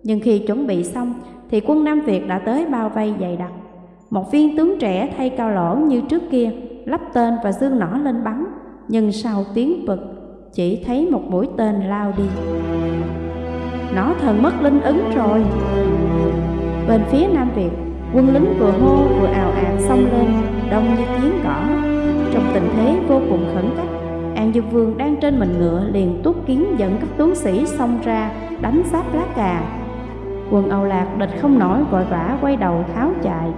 Nhưng khi chuẩn bị xong thì quân Nam Việt đã tới bao vây dày đặc. Một viên tướng trẻ thay cao lỗ như trước kia, lắp tên và dương nỏ lên bắn, nhưng sau tiếng vực chỉ thấy một mũi tên lao đi. Nỏ thần mất linh ứng rồi. Bên phía Nam Việt, quân lính vừa hô vừa ào ạt xông lên, đông như tiếng cỏ. Trong tình thế vô cùng khẩn cấp, An Dương Vương đang trên mình ngựa liền tuốt kiến dẫn các tướng sĩ xông ra đánh sáp lá cà. Quân Âu Lạc địch không nổi vội vã quay đầu tháo chạy.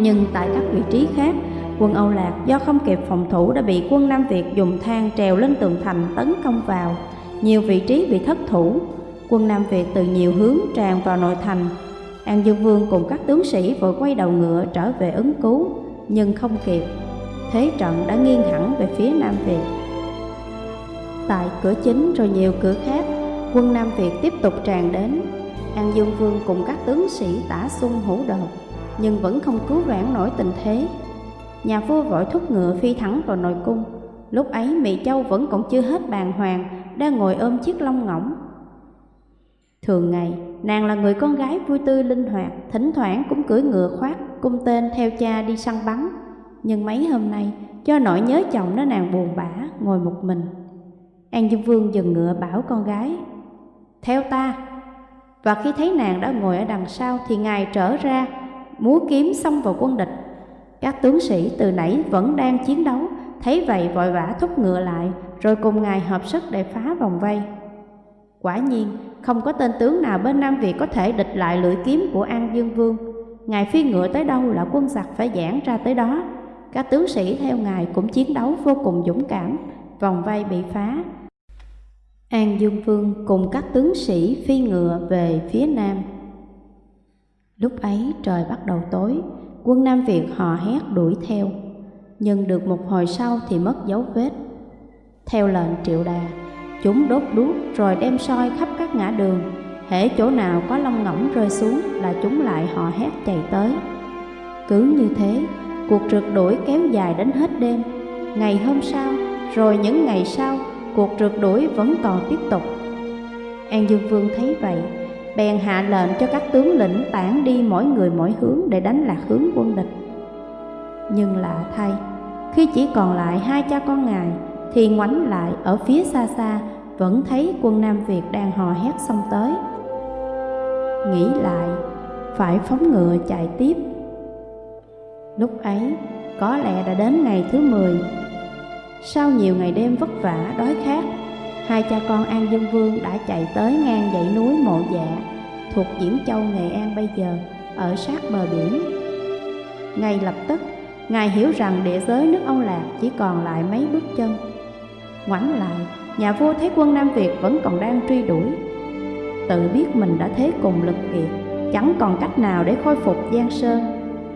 Nhưng tại các vị trí khác, quân Âu Lạc do không kịp phòng thủ đã bị quân Nam Việt dùng thang trèo lên tường thành tấn công vào. Nhiều vị trí bị thất thủ, quân Nam Việt từ nhiều hướng tràn vào nội thành. An Dương Vương cùng các tướng sĩ vội quay đầu ngựa trở về ứng cứu, nhưng không kịp. Thế trận đã nghiêng hẳn về phía Nam Việt. Tại cửa chính rồi nhiều cửa khác, quân Nam Việt tiếp tục tràn đến. An Dương Vương cùng các tướng sĩ tả xung hữu đột nhưng vẫn không cứu vãn nổi tình thế. Nhà vua vội thúc ngựa phi thẳng vào nội cung. Lúc ấy Mỹ Châu vẫn còn chưa hết bàng hoàng, đang ngồi ôm chiếc lông ngỗng. Thường ngày, nàng là người con gái vui tươi linh hoạt, thỉnh thoảng cũng cưỡi ngựa khoác, cung tên theo cha đi săn bắn. Nhưng mấy hôm nay, do nỗi nhớ chồng nó nàng buồn bã, ngồi một mình. An Dương Vương dừng ngựa bảo con gái, Theo ta, và khi thấy nàng đã ngồi ở đằng sau thì ngài trở ra, múa kiếm xông vào quân địch. Các tướng sĩ từ nãy vẫn đang chiến đấu, thấy vậy vội vã thúc ngựa lại, rồi cùng ngài hợp sức để phá vòng vây. Quả nhiên, không có tên tướng nào bên Nam Việt có thể địch lại lưỡi kiếm của An Dương Vương. Ngài phi ngựa tới đâu là quân giặc phải giãn ra tới đó. Các tướng sĩ theo ngài cũng chiến đấu vô cùng dũng cảm, vòng vây bị phá. An Dương Vương cùng các tướng sĩ phi ngựa về phía Nam. Lúc ấy trời bắt đầu tối, quân Nam Việt hò hét đuổi theo, nhưng được một hồi sau thì mất dấu vết. Theo lệnh triệu đà, chúng đốt đuốc rồi đem soi khắp các ngã đường, hễ chỗ nào có lông ngỗng rơi xuống là chúng lại hò hét chạy tới. Cứ như thế, cuộc rượt đuổi kéo dài đến hết đêm. Ngày hôm sau, rồi những ngày sau, cuộc rượt đuổi vẫn còn tiếp tục. An Dương Vương thấy vậy, bèn hạ lệnh cho các tướng lĩnh tản đi mỗi người mỗi hướng để đánh lạc hướng quân địch. Nhưng lạ thay, khi chỉ còn lại hai cha con ngài, thì ngoảnh lại ở phía xa xa vẫn thấy quân Nam Việt đang hò hét xông tới. Nghĩ lại, phải phóng ngựa chạy tiếp. Lúc ấy, có lẽ đã đến ngày thứ 10. Sau nhiều ngày đêm vất vả, đói khát, hai cha con An Dương Vương đã chạy tới ngang dãy núi Mộ Dạ, thuộc Diễn Châu, Nghệ An bây giờ, ở sát bờ biển. Ngay lập tức, Ngài hiểu rằng địa giới nước Âu Lạc chỉ còn lại mấy bước chân. Ngoảnh lại, nhà vua thấy quân Nam Việt vẫn còn đang truy đuổi. Tự biết mình đã thế cùng lực kiệt, chẳng còn cách nào để khôi phục Giang Sơn.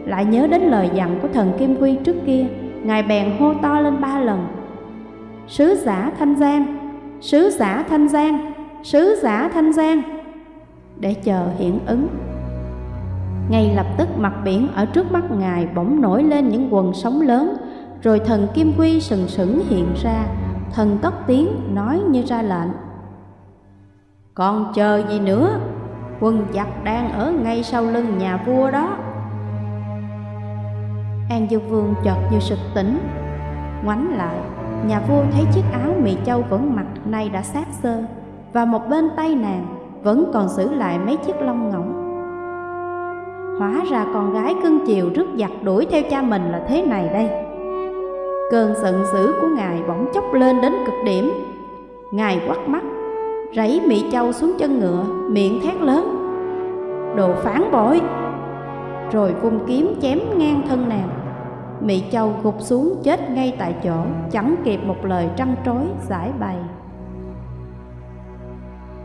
Lại nhớ đến lời dặn của thần Kim Quy trước kia, Ngài bèn hô to lên ba lần. Sứ giả Thanh Giang, sứ giả Thanh Giang, sứ giả Thanh Giang, để chờ hiện ứng. Ngay lập tức mặt biển ở trước mắt Ngài bỗng nổi lên những quần sóng lớn, rồi thần Kim Quy sừng sững hiện ra, thần cất tiếng nói như ra lệnh. Còn chờ gì nữa, quân giặc đang ở ngay sau lưng nhà vua đó. An Dương Vương chợt như sực tỉnh, ngoảnh lại, nhà vua thấy chiếc áo mị châu vẫn mặc nay đã sát sơ, và một bên tay nàng vẫn còn giữ lại mấy chiếc lông ngỗng. Hóa ra con gái cưng chiều rước giặc đuổi theo cha mình là thế này đây. Cơn giận dữ của ngài bỗng chốc lên đến cực điểm. Ngài quắt mắt, rảy Mỹ Châu xuống chân ngựa, miệng thét lớn. Đồ phản bội! Rồi vung kiếm chém ngang thân nàng. Mỹ Châu gục xuống chết ngay tại chỗ, chẳng kịp một lời trăn trối giải bày.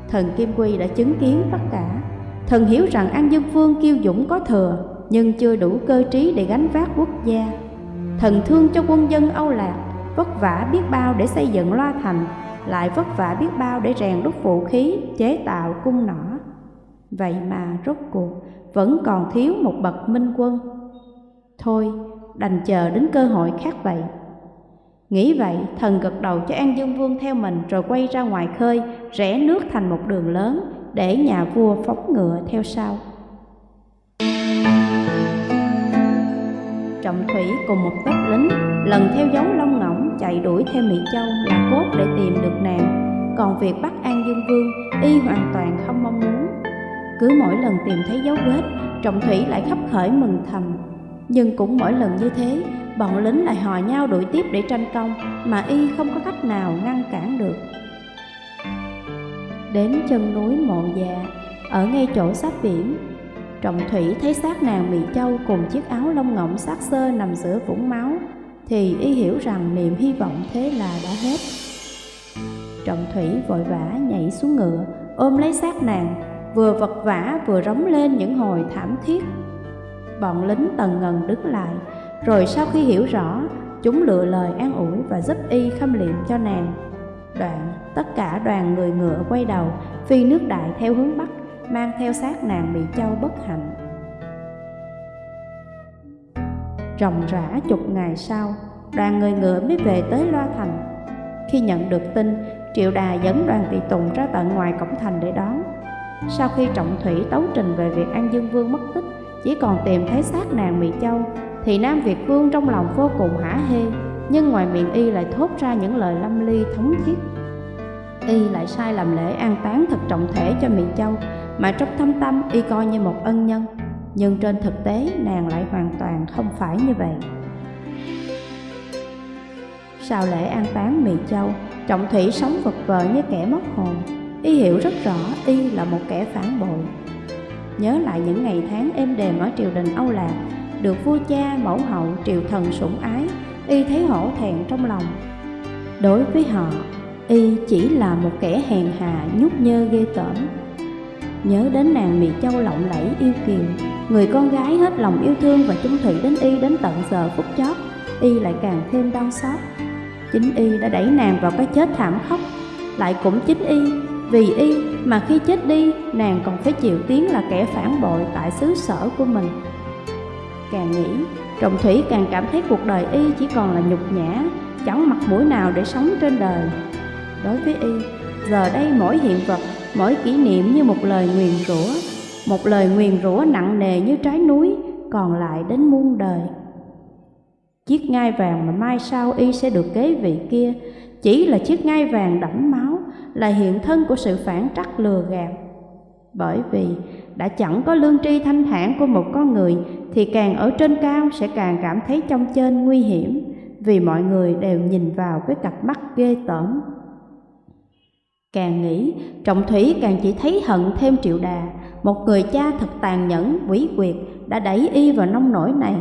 Thần Kim Quy đã chứng kiến tất cả. Thần hiểu rằng An Dương Vương kiêu dũng có thừa, nhưng chưa đủ cơ trí để gánh vác quốc gia. Thần thương cho quân dân Âu Lạc, vất vả biết bao để xây dựng loa thành, lại vất vả biết bao để rèn đúc vũ khí, chế tạo cung nỏ. Vậy mà rốt cuộc vẫn còn thiếu một bậc minh quân. Thôi, đành chờ đến cơ hội khác vậy. Nghĩ vậy, thần gật đầu cho An Dương Vương theo mình rồi quay ra ngoài khơi, rẽ nước thành một đường lớn để nhà vua phóng ngựa theo sau. Trọng Thủy cùng một tớp lính lần theo dấu Long Ngỗng chạy đuổi theo Mỹ Châu là cốt để tìm được nàng. Còn việc bắt An Dương Vương y hoàn toàn không mong muốn. Cứ mỗi lần tìm thấy dấu vết, Trọng Thủy lại khắp khởi mừng thầm. Nhưng cũng mỗi lần như thế, bọn lính lại hò nhau đuổi tiếp để tranh công mà y không có cách nào ngăn cản được. Đến chân núi Mộ già, ở ngay chỗ sát biển, Trọng Thủy thấy xác nàng Mỹ Châu cùng chiếc áo lông ngỗng sát sơ nằm giữa vũng máu, thì y hiểu rằng niềm hy vọng thế là đã hết. Trọng Thủy vội vã nhảy xuống ngựa, ôm lấy xác nàng, vừa vật vã vừa rống lên những hồi thảm thiết. Bọn lính tần ngần đứng lại, rồi sau khi hiểu rõ, chúng lựa lời an ủi và giúp y khâm liệm cho nàng. Đoạn, tất cả đoàn người ngựa quay đầu, phi nước đại theo hướng Bắc, mang theo xác nàng bị châu bất hạnh. Ròng rã chục ngày sau, đoàn người ngựa mới về tới Loa Thành. Khi nhận được tin, Triệu Đà dẫn đoàn tùy tùng ra tận ngoài cổng thành để đón. Sau khi Trọng Thủy tấu trình về việc An Dương Vương mất tích, chỉ còn tìm thấy xác nàng Mỹ Châu, thì Nam Việt Vương trong lòng vô cùng hả hê, nhưng ngoài miệng y lại thốt ra những lời lâm ly thống thiết. Y lại sai làm lễ an táng thật trọng thể cho Mỹ Châu, mà trong thâm tâm y coi như một ân nhân. Nhưng trên thực tế nàng lại hoàn toàn không phải như vậy. Sau lễ an táng Mỹ Châu, Trọng Thủy sống vật vờ như kẻ mất hồn. Y hiểu rất rõ Y là một kẻ phản bội. Nhớ lại những ngày tháng êm đềm ở triều đình Âu Lạc, được vua cha, mẫu hậu, triều thần sủng ái, Y thấy hổ thẹn trong lòng. Đối với họ, Y chỉ là một kẻ hèn hà, nhút nhơ ghê tởm. Nhớ đến nàng Mì Châu lộng lẫy yêu kiều, người con gái hết lòng yêu thương và chung thủy đến Y đến tận giờ phút chót, Y lại càng thêm đau xót. Chính y đã đẩy nàng vào cái chết thảm khốc Lại cũng chính y Vì y mà khi chết đi, Nàng còn phải chịu tiếng là kẻ phản bội Tại xứ sở của mình. Càng nghĩ, Trọng Thủy càng cảm thấy cuộc đời y chỉ còn là nhục nhã, Chẳng mặt mũi nào để sống trên đời. Đối với y, Giờ đây mỗi hiện vật, Mỗi kỷ niệm như một lời nguyền rủa, Một lời nguyền rủa nặng nề như trái núi, Còn lại đến muôn đời. Chiếc ngai vàng mà mai sau y sẽ được kế vị kia, Chỉ là chiếc ngai vàng đẫm máu là hiện thân của sự phản trắc lừa gạt. Bởi vì đã chẳng có lương tri thanh thản của một con người Thì càng ở trên cao sẽ càng cảm thấy trong trên nguy hiểm Vì mọi người đều nhìn vào với cặp mắt ghê tởm. Càng nghĩ, Trọng Thủy càng chỉ thấy hận thêm triệu đà. Một người cha thật tàn nhẫn, quỷ quyệt Đã đẩy y vào nông nổi này.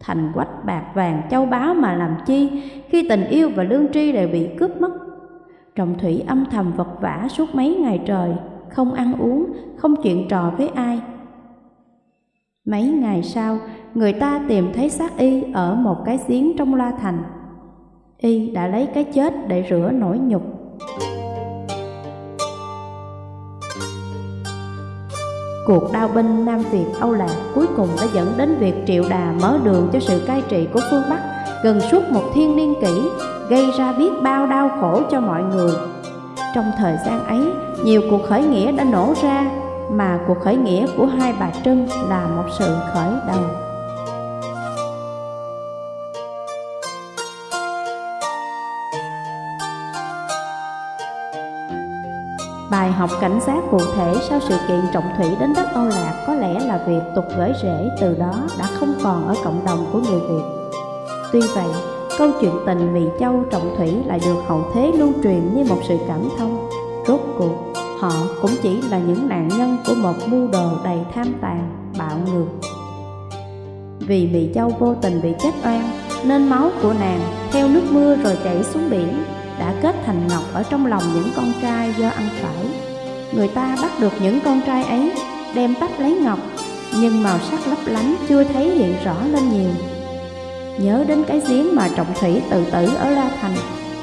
Thành quách bạc vàng châu báu mà làm chi khi tình yêu và lương tri đều bị cướp mất trọng thủy âm thầm vật vã suốt mấy ngày trời không ăn uống không chuyện trò với ai. Mấy ngày sau người ta tìm thấy xác y ở một cái giếng trong la thành. Y đã lấy cái chết để rửa nỗi nhục. Cuộc đao binh Nam Việt Âu Lạc cuối cùng đã dẫn đến việc Triệu Đà mở đường cho sự cai trị của phương Bắc gần suốt một thiên niên kỷ, gây ra biết bao đau khổ cho mọi người. Trong thời gian ấy, nhiều cuộc khởi nghĩa đã nổ ra, mà cuộc khởi nghĩa của hai bà Trưng là một sự khởi đầu. Bài học cảnh giác cụ thể sau sự kiện trọng thủy đến đất Âu Lạc có lẽ là việc tục gửi rễ từ đó đã không còn ở cộng đồng của người Việt. Tuy vậy, câu chuyện tình Mì Châu trọng thủy lại được hậu thế lưu truyền như một sự cảm thông. Rốt cuộc, họ cũng chỉ là những nạn nhân của một mưu đồ đầy tham tàn, bạo ngược. Vì Mì Châu vô tình bị chết oan, nên máu của nàng theo nước mưa rồi chảy xuống biển đã kết thành ngọc ở trong lòng những con trai do ăn phải. Người ta bắt được những con trai ấy, đem tách lấy ngọc, nhưng màu sắc lấp lánh chưa thấy hiện rõ lên nhiều. Nhớ đến cái giếng mà trọng thủy tự tử ở La Thành,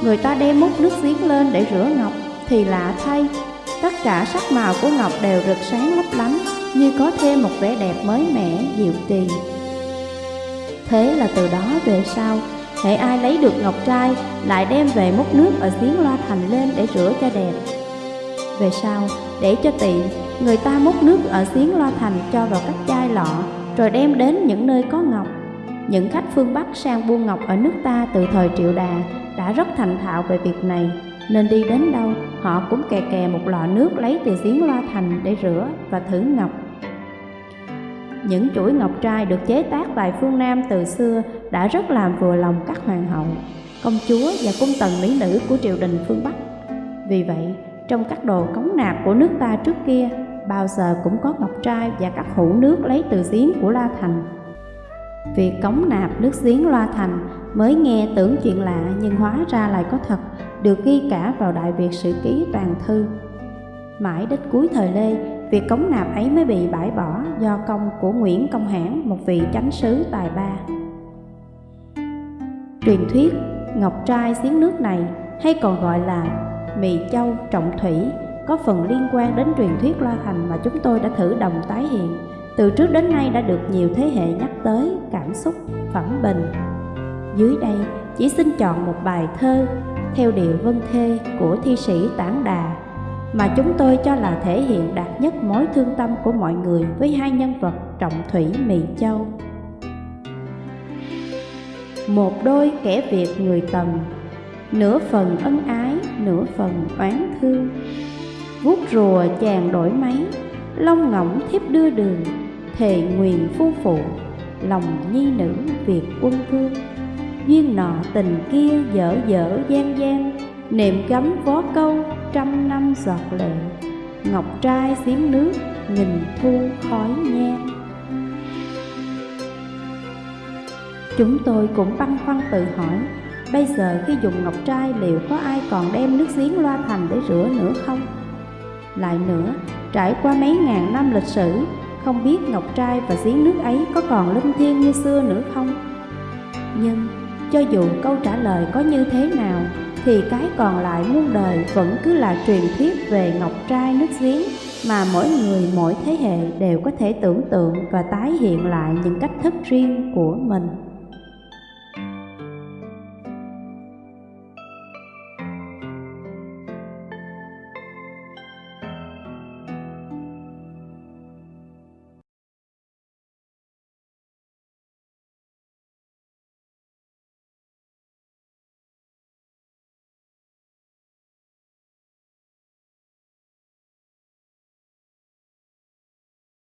người ta đem múc nước giếng lên để rửa ngọc, thì lạ thay, tất cả sắc màu của ngọc đều rực sáng lấp lánh, như có thêm một vẻ đẹp mới mẻ, diệu kỳ. Thế là từ đó về sau, Hệ ai lấy được ngọc trai lại đem về múc nước ở giếng loa thành lên để rửa cho đẹp. Về sau, để cho tiện, người ta múc nước ở giếng loa thành cho vào các chai lọ Rồi đem đến những nơi có ngọc. Những khách phương Bắc sang buôn ngọc ở nước ta từ thời triệu đà đã rất thành thạo về việc này Nên đi đến đâu, họ cũng kè kè một lọ nước lấy từ giếng loa thành để rửa và thử ngọc những chuỗi ngọc trai được chế tác tại phương Nam từ xưa đã rất làm vừa lòng các hoàng hậu, công chúa và cung tần mỹ nữ của triều đình phương Bắc. Vì vậy, trong các đồ cống nạp của nước ta trước kia, bao giờ cũng có ngọc trai và các hũ nước lấy từ giếng của La Thành. Việc cống nạp nước giếng loa Thành mới nghe tưởng chuyện lạ nhưng hóa ra lại có thật, được ghi cả vào Đại Việt Sử Ký Toàn Thư. Mãi đến cuối thời Lê, Việc cống nạp ấy mới bị bãi bỏ do công của Nguyễn Công Hãn, một vị chánh sứ tài ba. Truyền thuyết Ngọc Trai giếng nước này hay còn gọi là Mì Châu Trọng Thủy có phần liên quan đến truyền thuyết Loa Thành mà chúng tôi đã thử đồng tái hiện. Từ trước đến nay đã được nhiều thế hệ nhắc tới cảm xúc, phẩm bình. Dưới đây chỉ xin chọn một bài thơ theo điệu vân thê của thi sĩ Tản Đà mà chúng tôi cho là thể hiện đạt nhất mối thương tâm của mọi người với hai nhân vật trọng thủy Mì Châu. Một đôi kẻ Việt người tầm, nửa phần ân ái, nửa phần oán thương. Vuốt rùa chàng đổi máy, Long ngỗng thiếp đưa đường Thề nguyền phu phụ Lòng nhi nữ Việt quân vương. Duyên nọ tình kia dở dở gian gian Niệm gấm vó câu trăm năm giọt lệ. Ngọc trai xiếm nước nghìn thu khói nhang Chúng tôi cũng băn khoăn tự hỏi Bây giờ khi dùng ngọc trai liệu có ai còn đem nước giếng loa thành để rửa nữa không? Lại nữa, trải qua mấy ngàn năm lịch sử không biết ngọc trai và giếng nước ấy có còn linh thiêng như xưa nữa không? Nhưng, cho dù câu trả lời có như thế nào, Thì cái còn lại muôn đời vẫn cứ là truyền thuyết về ngọc trai nước giếng Mà mỗi người, mỗi thế hệ đều có thể tưởng tượng và tái hiện lại những cách thức riêng của mình